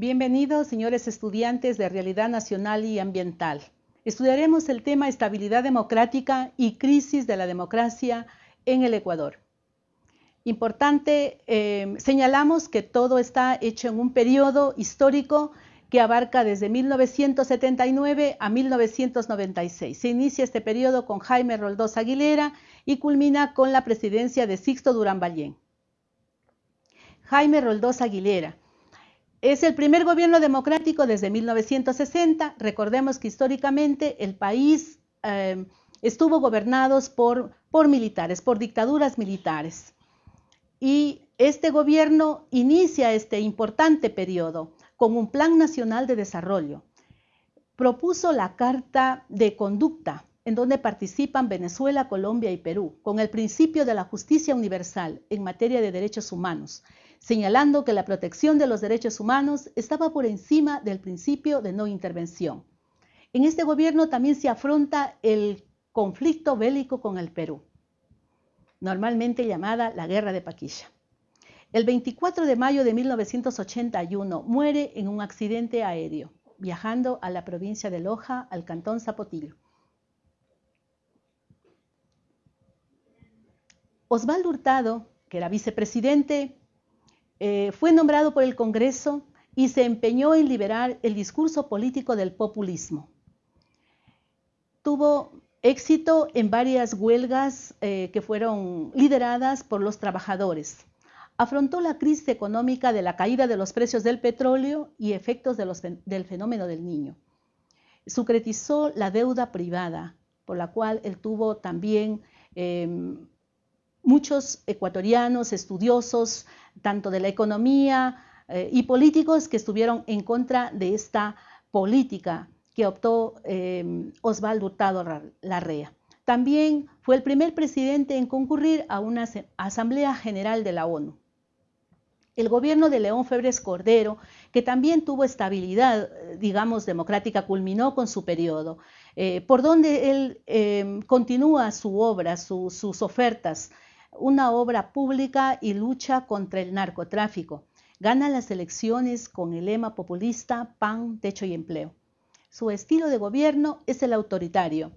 Bienvenidos, señores estudiantes de Realidad Nacional y Ambiental. Estudiaremos el tema Estabilidad Democrática y Crisis de la Democracia en el Ecuador. Importante, eh, señalamos que todo está hecho en un periodo histórico que abarca desde 1979 a 1996. Se inicia este periodo con Jaime Roldós Aguilera y culmina con la presidencia de Sixto Durán Ballén. Jaime Roldós Aguilera. Es el primer gobierno democrático desde 1960. Recordemos que históricamente el país eh, estuvo gobernado por, por militares, por dictaduras militares. Y este gobierno inicia este importante periodo con un plan nacional de desarrollo. Propuso la Carta de Conducta, en donde participan Venezuela, Colombia y Perú, con el principio de la justicia universal en materia de derechos humanos, señalando que la protección de los derechos humanos estaba por encima del principio de no intervención. En este gobierno también se afronta el conflicto bélico con el Perú, normalmente llamada la Guerra de Paquilla. El 24 de mayo de 1981 muere en un accidente aéreo, viajando a la provincia de Loja, al cantón Zapotillo. Osvaldo Hurtado, que era vicepresidente, eh, fue nombrado por el Congreso y se empeñó en liberar el discurso político del populismo. Tuvo éxito en varias huelgas eh, que fueron lideradas por los trabajadores afrontó la crisis económica de la caída de los precios del petróleo y efectos del fenómeno del niño. Sucretizó la deuda privada, por la cual él tuvo también em, muchos ecuatorianos, estudiosos, tanto de la economía eh, y políticos, que estuvieron en contra de esta política que optó em, Osvaldo Hurtado Larrea. También fue el primer presidente en concurrir a una Asamblea General de la ONU. El gobierno de León Febres Cordero, que también tuvo estabilidad, digamos, democrática, culminó con su periodo, eh, por donde él em, continúa su obra, sus ofertas, una obra pública y lucha contra el narcotráfico. Gana las elecciones con el lema populista pan, techo y empleo. Su estilo de gobierno es el autoritario,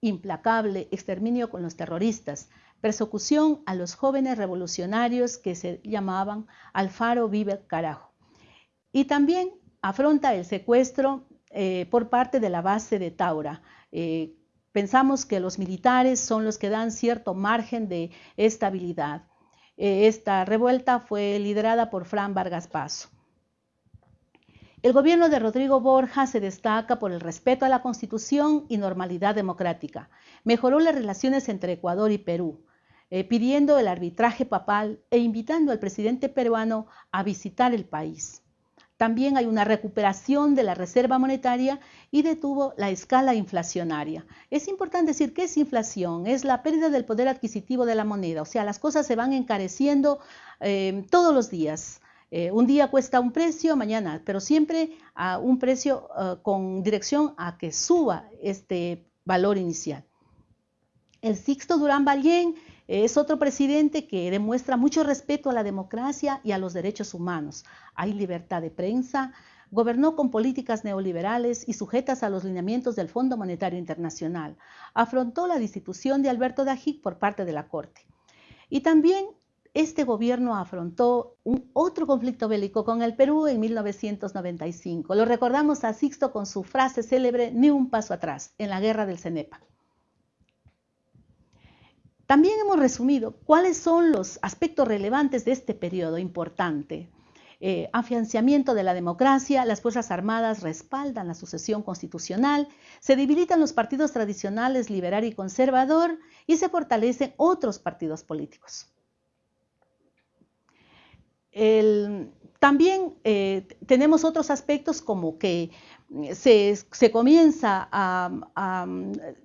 implacable exterminio con los terroristas, persecución a los jóvenes revolucionarios que se llamaban Alfaro Vive Carajo. Y también afronta el secuestro eh, por parte de la base de Taura. Eh, pensamos que los militares son los que dan cierto margen de estabilidad. Eh, esta revuelta fue liderada por Fran Vargas Paso. El gobierno de Rodrigo Borja se destaca por el respeto a la Constitución y normalidad democrática. Mejoró las relaciones entre Ecuador y Perú eh, pidiendo el arbitraje papal e invitando al presidente peruano a visitar el país. También hay una recuperación de la reserva monetaria y detuvo la escala inflacionaria. Es importante decir que es inflación, es la pérdida del poder adquisitivo de la moneda, o sea, las cosas se van encareciendo eh, todos los días. Eh, un día cuesta un precio, mañana, pero siempre a un precio con dirección a que suba este valor inicial. El Sixto Durán Ballén es otro presidente que demuestra mucho respeto a la democracia y a los derechos humanos. Hay libertad de prensa, gobernó con políticas neoliberales y sujetas a los lineamientos del Fondo Monetario Internacional. Afrontó la destitución de Alberto Dajic por parte de la Corte. Y también este gobierno afrontó otro conflicto bélico con el Perú en 1995. Lo recordamos a Sixto con su frase célebre, ni un paso atrás, en la guerra del Cenepa. También hemos resumido cuáles son los aspectos relevantes de este periodo importante. Eh, afianzamiento de la democracia, las Fuerzas Armadas respaldan la sucesión constitucional, se debilitan los partidos tradicionales liberal y conservador y se fortalecen otros partidos políticos. también eh, tenemos otros aspectos como que se, comienza a,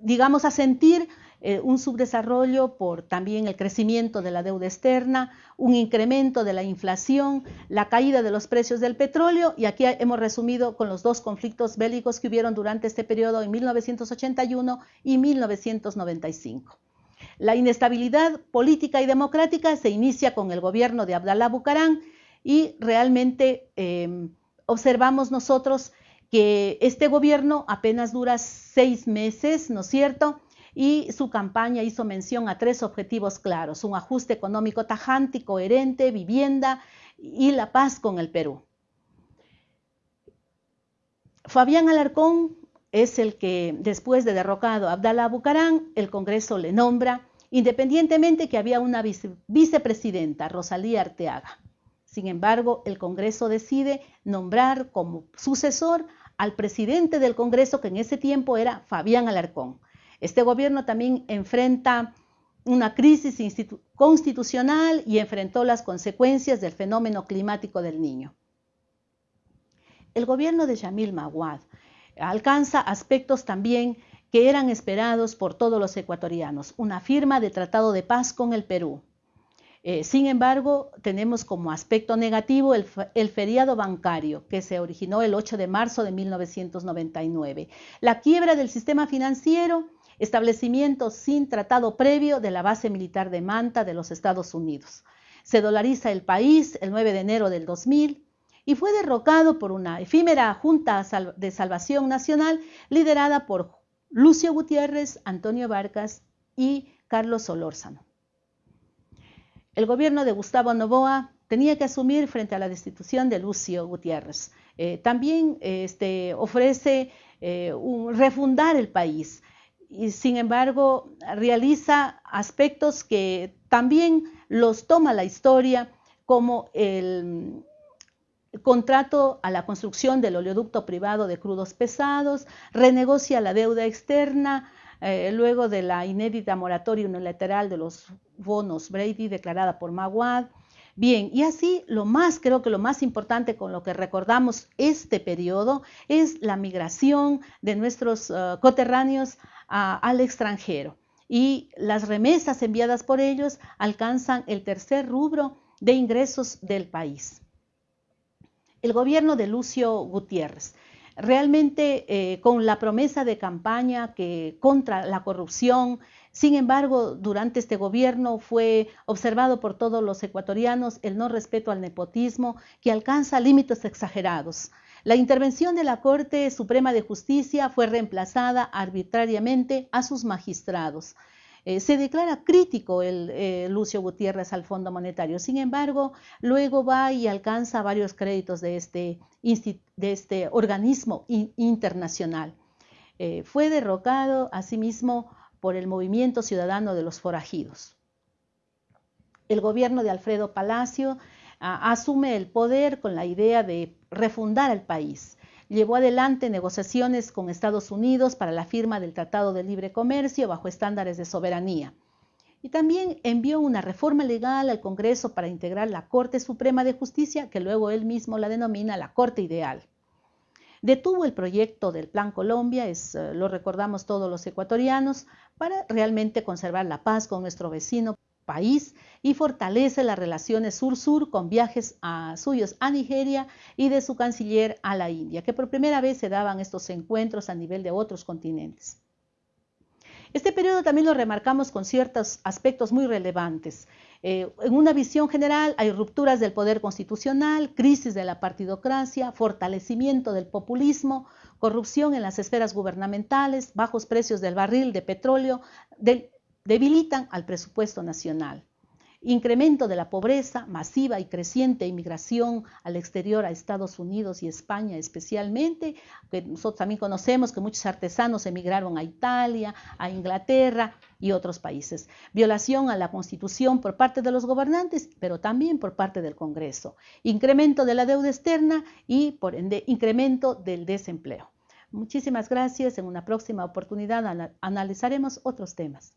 digamos, a sentir eh, un subdesarrollo por también el crecimiento de la deuda externa, un incremento de la inflación, la caída de los precios del petróleo y aquí hemos resumido con los dos conflictos bélicos que hubieron durante este periodo en 1981 y 1995. La inestabilidad política y democrática se inicia con el gobierno de Abdalá Bucarán y realmente em, observamos nosotros que este gobierno apenas dura seis meses, ¿no es cierto? Y su campaña hizo mención a tres objetivos claros, un ajuste económico tajante y coherente, vivienda y la paz con el Perú. Fabián Alarcón es el que, después de derrocado a Abdalá Bucarán, el Congreso le nombra, independientemente que había una vicepresidenta, Rosalía Arteaga. Sin embargo, el Congreso decide nombrar como sucesor al presidente del Congreso, que en ese tiempo era Fabián Alarcón. Este gobierno también enfrenta una crisis constitucional y enfrentó las consecuencias del fenómeno climático del niño. El gobierno de Yamil Maguad alcanza aspectos también que eran esperados por todos los ecuatorianos, una firma de tratado de paz con el Perú. Eh, sin embargo, tenemos como aspecto negativo el, el, feriado bancario que se originó el 8 de marzo de 1999, la quiebra del sistema financiero, establecimiento sin tratado previo de la base militar de Manta de los Estados Unidos. Se dolariza el país el 9 de enero del 2000 y fue derrocado por una efímera Junta de Salvación Nacional liderada por Lucio Gutiérrez, Antonio Vargas y Carlos Solórzano. El gobierno de Gustavo Novoa tenía que asumir frente a la destitución de Lucio Gutiérrez. Eh, también este, ofrece eh, refundar el país y sin embargo realiza aspectos que también los toma la historia como el, contrato a la construcción del oleoducto privado de crudos pesados, renegocia la deuda externa, eh, luego de la inédita moratoria unilateral de los bonos Brady declarada por Maguad. Bien, y así lo más, creo que lo más importante con lo que recordamos este periodo es la migración de nuestros uh, coterráneos al extranjero. Y las remesas enviadas por ellos alcanzan el tercer rubro de ingresos del país el gobierno de Lucio Gutiérrez. Realmente eh, con la promesa de campaña que contra la corrupción, sin embargo, durante este gobierno fue observado por todos los ecuatorianos el no respeto al nepotismo que alcanza límites exagerados. La intervención de la Corte Suprema de Justicia fue reemplazada arbitrariamente a sus magistrados. Eh, se declara crítico el, eh, Lucio Gutiérrez al Fondo Monetario. Sin embargo, luego va y alcanza varios créditos de este, este organismo internacional. Eh, fue derrocado asimismo por el movimiento ciudadano de los forajidos. El gobierno de Alfredo Palacio asume el poder con la idea de refundar el país llevó adelante negociaciones con Estados Unidos para la firma del Tratado de Libre Comercio bajo estándares de soberanía. Y también envió una reforma legal al Congreso para integrar la Corte Suprema de Justicia, que luego él mismo la denomina la Corte Ideal. Detuvo el proyecto del Plan Colombia, es, eh, lo recordamos todos los ecuatorianos, para realmente conservar la paz con nuestro vecino país y fortalece las relaciones sur-sur con viajes a, suyos a Nigeria y de su canciller a la India, que por primera vez se daban estos encuentros a nivel de otros continentes. Este periodo también lo remarcamos con ciertos aspectos muy relevantes. Eh, en una visión general hay rupturas del poder constitucional, crisis de la partidocracia, fortalecimiento del populismo, corrupción en las esferas gubernamentales, bajos precios del barril de petróleo, del debilitan al presupuesto nacional. Incremento de la pobreza, masiva y creciente inmigración al exterior a Estados Unidos y España especialmente, que nosotros también conocemos que muchos artesanos emigraron a Italia, a Inglaterra y otros países. Violación a la Constitución por parte de los gobernantes, pero también por parte del Congreso. Incremento de la deuda externa y, por ende, incremento del desempleo. Muchísimas gracias. En una próxima oportunidad analizaremos otros temas.